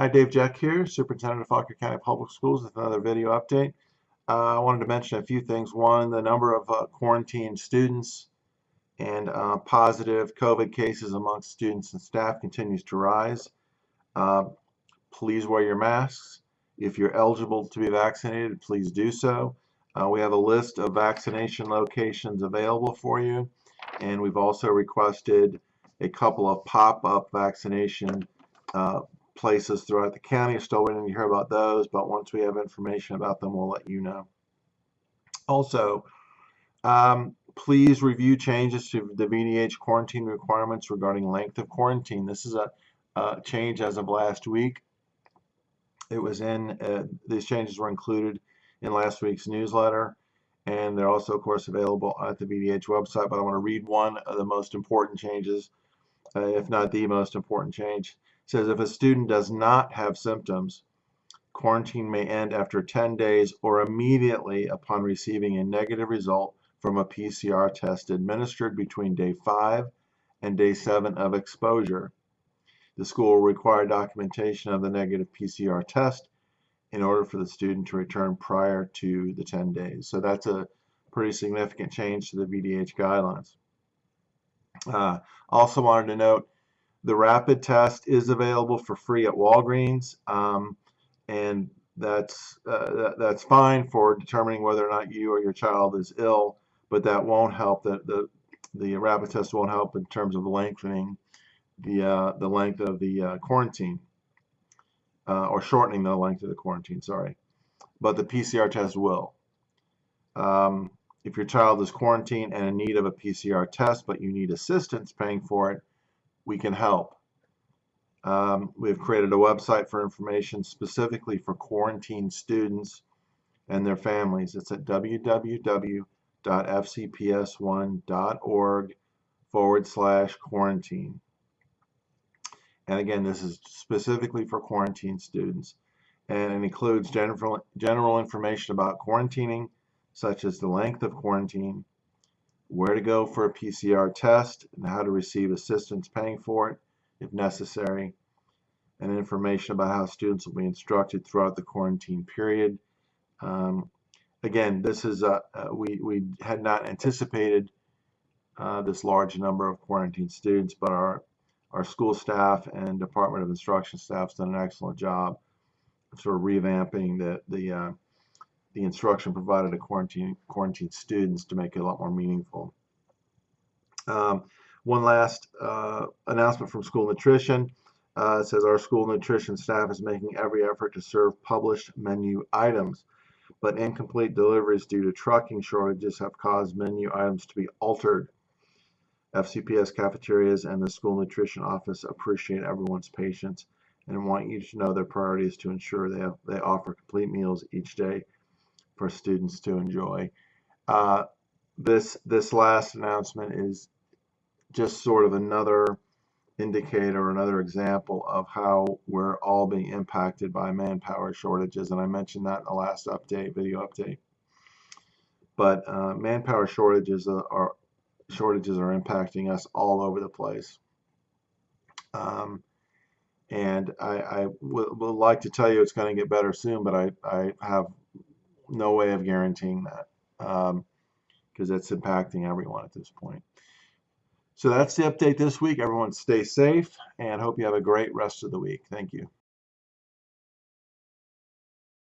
Hi, Dave Jeck here, Superintendent of Fauquier County Public Schools with another video update. Uh, I wanted to mention a few things. One, the number of uh, quarantined students and uh, positive COVID cases amongst students and staff continues to rise. Uh, please wear your masks. If you're eligible to be vaccinated, please do so. Uh, we have a list of vaccination locations available for you, and we've also requested a couple of pop-up vaccination uh, places throughout the county. Still waiting to hear about those, but once we have information about them, we'll let you know. Also, um, please review changes to the VDH quarantine requirements regarding length of quarantine. This is a, a change as of last week. It was in, uh, these changes were included in last week's newsletter, and they're also, of course, available at the VDH website. But I want to read one of the most important changes, uh, if not the most important change says if a student does not have symptoms, quarantine may end after 10 days or immediately upon receiving a negative result from a PCR test administered between day 5 and day 7 of exposure. The school will require documentation of the negative PCR test in order for the student to return prior to the 10 days. So that's a pretty significant change to the VDH guidelines. Uh, also wanted to note the rapid test is available for free at Walgreens, um, and that's uh, that, that's fine for determining whether or not you or your child is ill, but that won't help. The the, the rapid test won't help in terms of lengthening the uh, the length of the uh, quarantine uh, or shortening the length of the quarantine. Sorry, but the PCR test will. Um, if your child is quarantined and in need of a PCR test, but you need assistance paying for it, we can help. Um, we've created a website for information specifically for quarantine students and their families. It's at www.fcps1.org forward slash quarantine. And again, this is specifically for quarantine students. And it includes general, general information about quarantining, such as the length of quarantine, where to go for a PCR test and how to receive assistance paying for it if necessary, and information about how students will be instructed throughout the quarantine period. Um, again, this is a, uh, we, we had not anticipated uh, this large number of quarantine students, but our, our school staff and Department of Instruction staff has done an excellent job sort of revamping the, the uh, the instruction provided to quarantine, quarantine students to make it a lot more meaningful. Um, one last uh, announcement from school nutrition. Uh, says our school nutrition staff is making every effort to serve published menu items, but incomplete deliveries due to trucking shortages have caused menu items to be altered. FCPS cafeterias and the school nutrition office appreciate everyone's patience and want you to know their priority is to ensure they, have, they offer complete meals each day for students to enjoy. Uh, this this last announcement is just sort of another indicator, another example of how we're all being impacted by manpower shortages, and I mentioned that in the last update, video update. But uh, manpower shortages are, are, shortages are impacting us all over the place. Um, and I, I would, like to tell you it's going to get better soon, but I, I have no way of guaranteeing that because um, it's impacting everyone at this point. So that's the update this week. Everyone stay safe and hope you have a great rest of the week. Thank you.